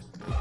Yeah.